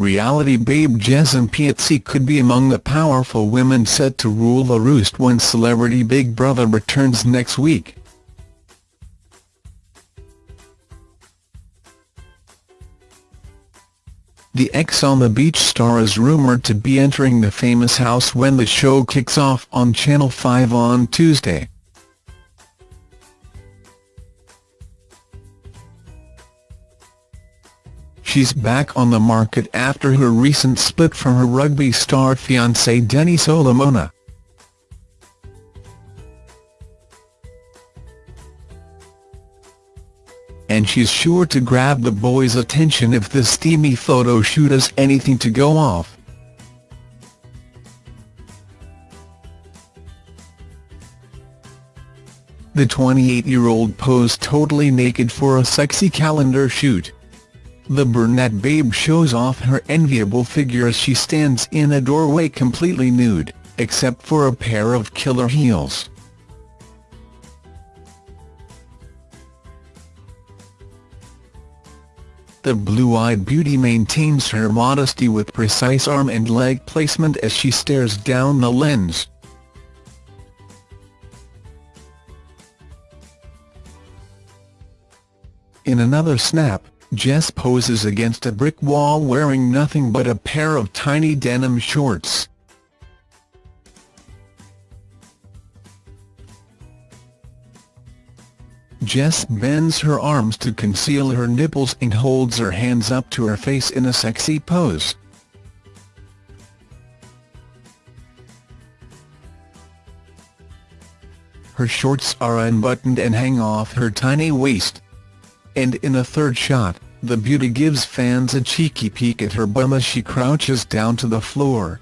reality babe Jess Impiazzi could be among the powerful women set to rule the roost when Celebrity Big Brother returns next week. The Ex on the Beach star is rumoured to be entering the famous house when the show kicks off on Channel 5 on Tuesday. She's back on the market after her recent split from her rugby star fiancé Denny Solomona. And she's sure to grab the boys' attention if this steamy photo shoot has anything to go off. The 28-year-old posed totally naked for a sexy calendar shoot. The brunette babe shows off her enviable figure as she stands in a doorway completely nude, except for a pair of killer heels. The blue-eyed beauty maintains her modesty with precise arm and leg placement as she stares down the lens. In another snap, Jess poses against a brick wall wearing nothing but a pair of tiny denim shorts. Jess bends her arms to conceal her nipples and holds her hands up to her face in a sexy pose. Her shorts are unbuttoned and hang off her tiny waist and in a third shot, the beauty gives fans a cheeky peek at her bum as she crouches down to the floor.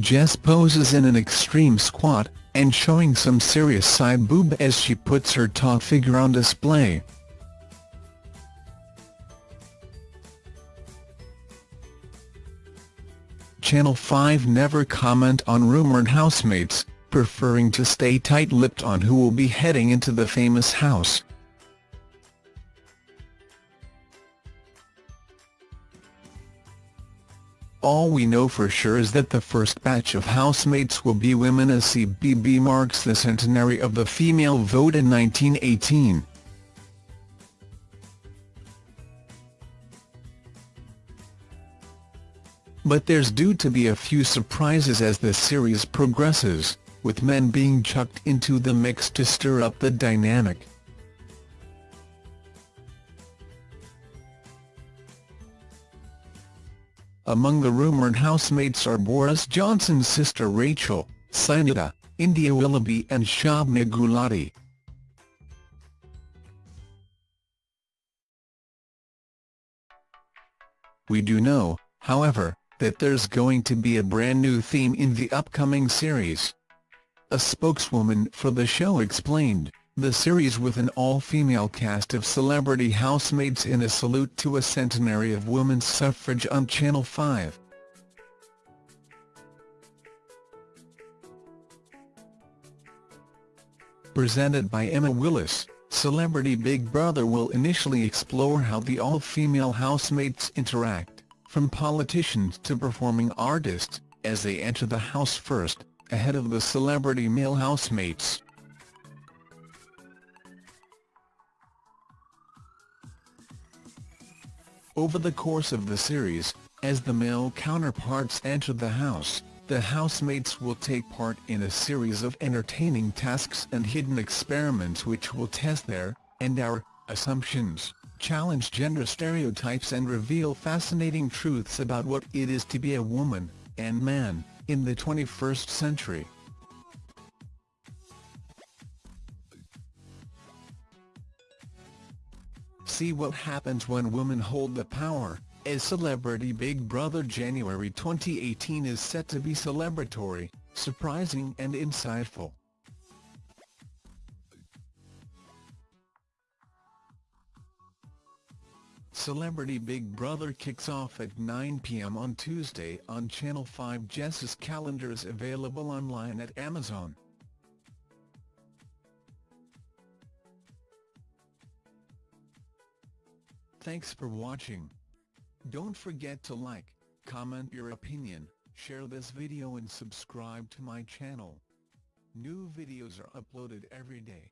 Jess poses in an extreme squat, and showing some serious side boob as she puts her taut figure on display. Channel 5 never comment on rumoured housemates, preferring to stay tight-lipped on who will be heading into the famous house. All we know for sure is that the first batch of housemates will be women as CBB marks the centenary of the female vote in 1918. But there's due to be a few surprises as the series progresses with men being chucked into the mix to stir up the dynamic. Among the rumoured housemates are Boris Johnson's sister Rachel, Sinitta, India Willoughby and Shobna Gulati. We do know, however, that there's going to be a brand new theme in the upcoming series. A spokeswoman for the show explained, the series with an all-female cast of celebrity housemates in a salute to a centenary of women's suffrage on Channel 5. Presented by Emma Willis, Celebrity Big Brother will initially explore how the all-female housemates interact, from politicians to performing artists, as they enter the house first ahead of the celebrity male housemates. Over the course of the series, as the male counterparts enter the house, the housemates will take part in a series of entertaining tasks and hidden experiments which will test their, and our, assumptions, challenge gender stereotypes and reveal fascinating truths about what it is to be a woman, and man in the 21st century. See what happens when women hold the power, as Celebrity Big Brother January 2018 is set to be celebratory, surprising and insightful. Celebrity Big Brother kicks off at 9 p.m. on Tuesday on Channel 5 Jess's calendar is available online at Amazon. Thanks for watching. Don't forget to like, comment your opinion, share this video and subscribe to my channel. New videos are uploaded every day.